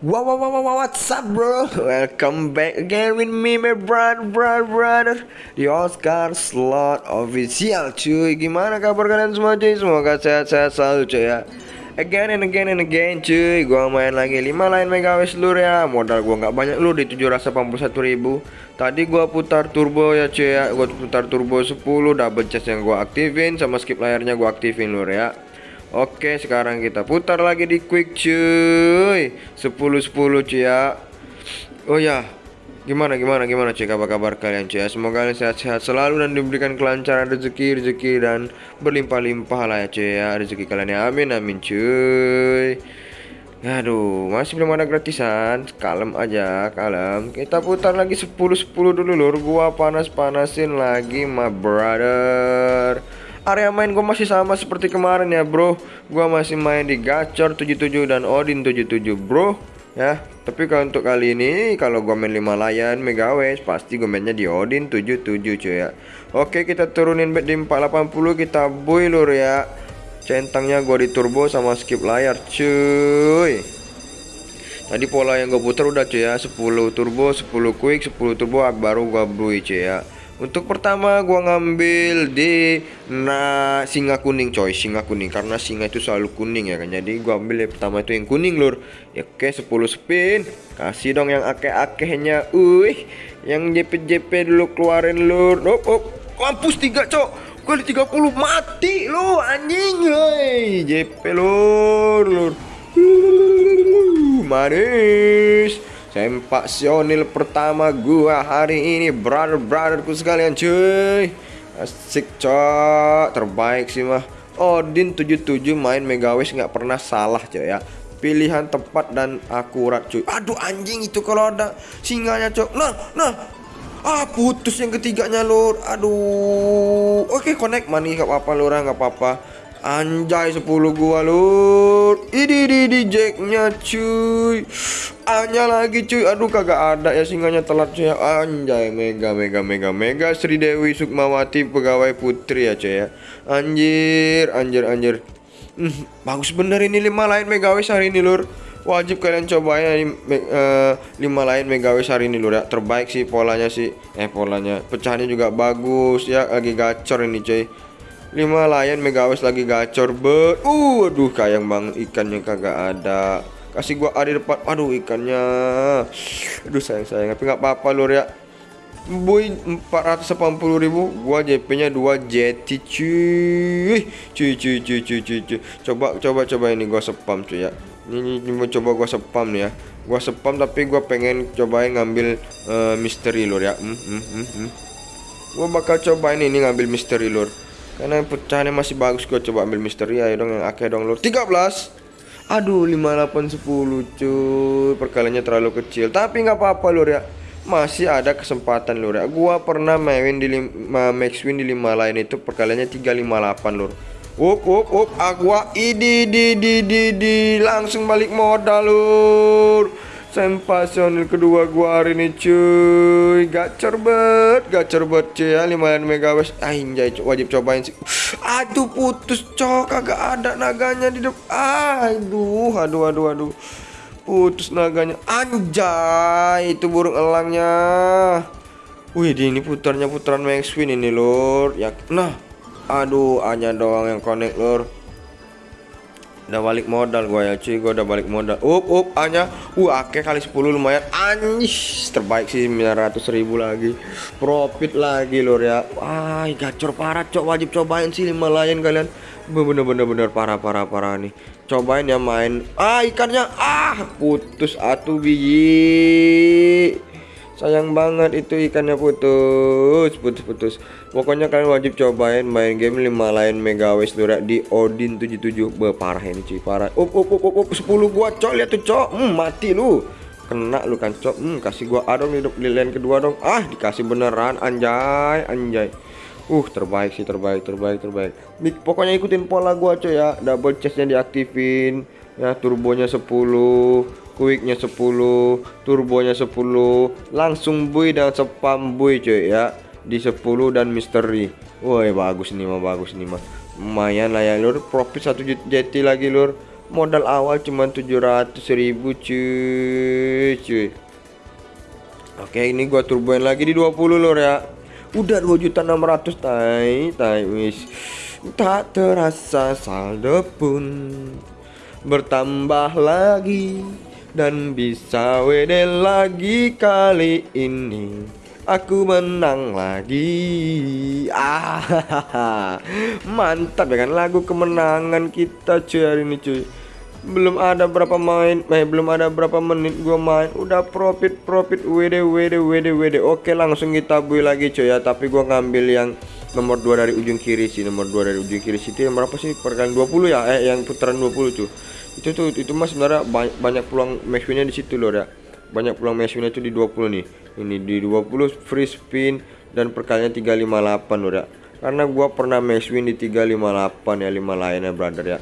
Wow, wow, wow, wow, what's up bro? Welcome back again with me, my brother, brother, brother Di Oscar Slot Official cuy. Gimana kabar kalian semua cuy? Semoga sehat-sehat selalu cuy ya. Again and again and again cuy. Gua main lagi 5 lain megawes lur ya. Modal gua nggak banyak lur di 781 ribu. Tadi gua putar turbo ya cuy ya. Gua putar turbo 10 Double chest yang gua aktifin Sama skip layarnya gua aktifin lur ya Oke sekarang kita putar lagi di quick cuy. 10-10 cuy ya. Oh ya. Gimana gimana gimana cuy? Kabar-kabar kalian cuy ya? Semoga kalian sehat-sehat selalu dan diberikan kelancaran rezeki rezeki dan berlimpah-limpah lah ya cuy ya. Rezeki kalian ya. Amin amin cuy. Aduh, masih belum ada gratisan. Kalem aja, kalem. Kita putar lagi 10-10 dulu lur. Gua panas-panasin lagi, my brother area main gue masih sama seperti kemarin ya bro. Gue masih main di gacor 77 dan Odin 77 bro. Ya tapi kalau untuk kali ini kalau gue main 5 layan megawes pasti gue mainnya di Odin 77 cuy ya. Oke kita turunin bet di 480 kita boy lur ya. Centangnya gue di turbo sama skip layar cuy. Tadi pola yang gue putar udah cuy ya. 10 turbo 10 quick 10 turbo baru gue boy cuy ya untuk pertama gua ngambil di nah singa kuning coy, singa kuning karena singa itu selalu kuning ya kan. Jadi gua ambil yang pertama itu yang kuning lur. Ya oke 10 spin. Kasih dong yang akeh-akehnya. Wih, yang JP-JP dulu keluarin lur. Op, op. Mampus 3 cok. Kali 30 mati lo anjing. Hei, JP lur lur. Manis. Sempak sionil pertama gua hari ini Brother-brotherku sekalian cuy. Asik cok. Terbaik sih mah. Odin 77 main Megawis nggak pernah salah cuy ya. Pilihan tepat dan akurat cuy. Aduh anjing itu kalau ada singanya cok. Nah nah. Ah putus yang ketiganya lur. Aduh. Oke connect manis gak apa-apa lur ah, nggak apa-apa. Anjay 10 gua lur. Ini di jacknya cuy Hanya lagi cuy. Aduh kagak ada ya singanya telat cuy. Anjay mega mega mega mega. Sri Dewi Sukmawati pegawai putri ya cuy ya. Anjir anjir anjir. Hmm, Bagus bener ini. 5 lain megawis hari ini lur. Wajib kalian cobain ini uh, 5 lain megawis hari ini lur ya. Terbaik sih polanya sih. Eh polanya. Pecahannya juga bagus ya. Lagi gacor ini cuy. 5 layan megawes lagi gacor ber uh aduh kayang bang ikannya kagak ada kasih gua ada depan. Aduh ikannya. Aduh sayang sayang. Tapi nggak apa-apa lur ya. Boy 480 ribu. Gua JP nya 2 jeti cuy. Cuy cuy cuy cuy cuy cuy. Coba coba coba ini gua spam cuy ya. Ini, ini, coba gua spam nih ya. Gua spam tapi gua pengen cobain ngambil uh, misteri lur ya. Hmm, hmm, hmm, hmm. gua bakal cobain ini ngambil misteri lur. Karena pecahannya masih bagus gue coba ambil misteri. Ayo dong yang akhir dong lur. 13 Aduh 5810 cuy. Perkaliannya terlalu kecil. Tapi nggak apa-apa lur ya. Masih ada kesempatan lur ya. Gua pernah main di lima, max win di 5 lain itu. Perkaliannya 358 lur. Up up up. Aqua idi di di di di. Langsung balik modal lur Sensasional kedua gua hari ini cuy. Gacor bet Gacor bet cuy ya. 5 megawatts Anjay wajib cobain sih. Aduh putus cok. Kagak ada naganya di depan Aduh aduh aduh aduh. Putus naganya. Anjay Itu burung elangnya. Wih ini putarnya putaran max win ini lor. Ya Nah Aduh hanya doang yang connect lor udah balik modal gue ya cuy. Gue udah balik modal. Up up hanya uh akeh kali 10 lumayan. Anjis terbaik sih 900 ribu lagi. Profit lagi lor ya. Wah gacor parah cok. Wajib cobain sih lima layan kalian. Bener bener bener. Parah parah parah nih. Cobain ya main. Ah ikannya. Ah putus atuh biji sayang banget itu ikannya putus putus putus. Pokoknya kalian wajib cobain main game 5 lain megawes lura di Odin 77 be parah ini cuy parah. Up up up up, up 10 gua cok lihat tuh cok hmm, mati lu. Kena lu kan cok hmm, kasih gua adong hidup di lane kedua dong. Ah dikasih beneran anjay anjay. Uh terbaik sih terbaik terbaik terbaik. Pokoknya ikutin pola gua coy ya. Double chestnya diaktifin Ya turbonya 10 quicknya 10 turbonya 10 langsung buy dan spam buy cuy ya di 10 dan misteri. Woi bagus nih mah bagus nih mah lumayan lah ya lur. Profit satu jeti lagi lur. Modal awal cuma 700 ribu cuy cuy. Oke ini gua turboin lagi di 20 lor ya. Udah 2 juta 600 tai tai wis. Tak terasa saldo pun bertambah lagi dan bisa WD lagi kali ini. Aku menang lagi. Ah mantap ya kan lagu kemenangan kita cuy hari ini cuy. Belum ada berapa main eh belum ada berapa menit gua main. Udah profit profit WD WD WD WD oke langsung kita bui lagi cuy ya. Tapi gua ngambil yang nomor 2 dari ujung kiri sih. Nomor 2 dari ujung kiri sih. Itu yang berapa sih? Perkalian 20 ya? Eh yang putaran 20 tuh itu tuh itu mas sebenarnya banyak, banyak peluang winnya di situ loh ya banyak peluang winnya itu di 20 nih. Ini di 20 free spin dan perkalian 358 loh ya karena gua pernah max win di 358 ya 5 lainnya brother ya.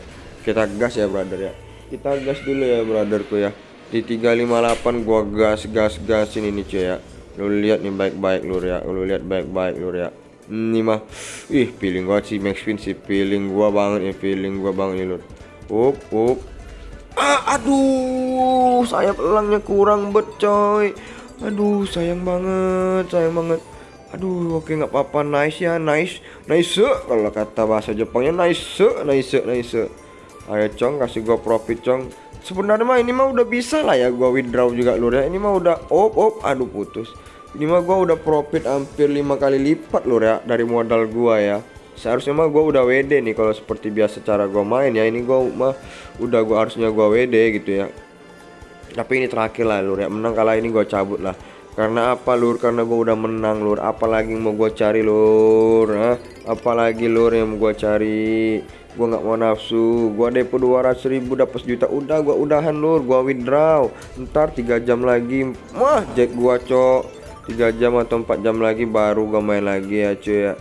Kita gas ya brother ya. Kita gas dulu ya brotherku ya. Di 358 gua gas gas gasin ini cuy ya. Lu lihat nih baik-baik lur ya lu lihat baik-baik lur ya ini mah ih feeling gua sih max win sih. Feeling gua banget ya feeling gua banget nih lur. Up up ah, aduh saya pelangnya kurang bet coy. Aduh sayang banget sayang banget. Aduh oke nggak apa-apa. Nice ya nice nice. Kalau kata bahasa Jepangnya nice nice nice. Ayo cong kasih gua profit cong sebenarnya mah ini mah udah bisa lah ya gua withdraw juga lur ya. Ini mah udah op op. Aduh putus. Ini mah gua udah profit hampir lima kali lipat lur ya dari modal gua ya seharusnya mah gua udah WD nih kalau seperti biasa cara gua main ya. Ini gua mah udah gua harusnya gua WD gitu ya. Tapi ini terakhir lah lur ya. Menang kalah ini gua cabut lah. Karena apa lur? Karena gua udah menang lur. Apalagi mau gua cari lur Hah? apalagi lur yang mau gua cari? Gua nggak mau nafsu. Gua depo 200 ribu dapat juta udah gua udahan lur. Gua withdraw. Ntar tiga jam lagi. Wah jack gua cok. Tiga jam atau empat jam lagi baru gua main lagi ya cuy ya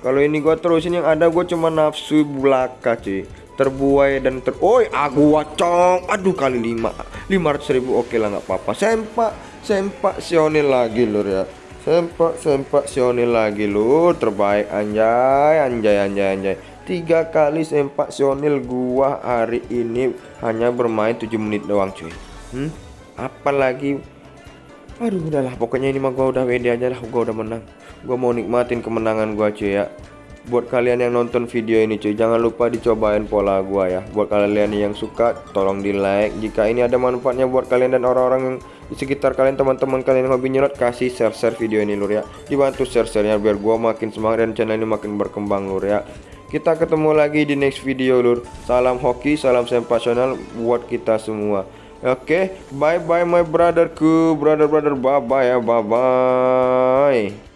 kalau ini gua terusin yang ada gua cuma nafsu belaka cuy. Terbuai dan ter oi aku wacong. Aduh kali lima. Lima ratus ribu oke lah nggak apa-apa. Sempak sempak sionil lagi lur ya. Sempak sempak sionil lagi lur. Terbaik anjay anjay anjay anjay. Tiga kali sempak sionil gua hari ini hanya bermain 7 menit doang cuy. Hmm? apalagi? Aduh udahlah. Pokoknya ini mah gua udah WD aja lah. Gua udah menang gua mau nikmatin kemenangan gua cuy ya. Buat kalian yang nonton video ini cuy jangan lupa dicobain pola gua ya. Buat kalian yang suka tolong di like jika ini ada manfaatnya buat kalian dan orang-orang yang di sekitar kalian teman-teman kalian yang hobi nyerot kasih share-share video ini lur ya. Dibantu share-sharenya biar gua makin semangat dan channel ini makin berkembang lur ya. Kita ketemu lagi di next video lur. Salam hoki, salam sempasional buat kita semua. Oke, okay, bye bye my brotherku, brother brother, bye bye ya, bye bye.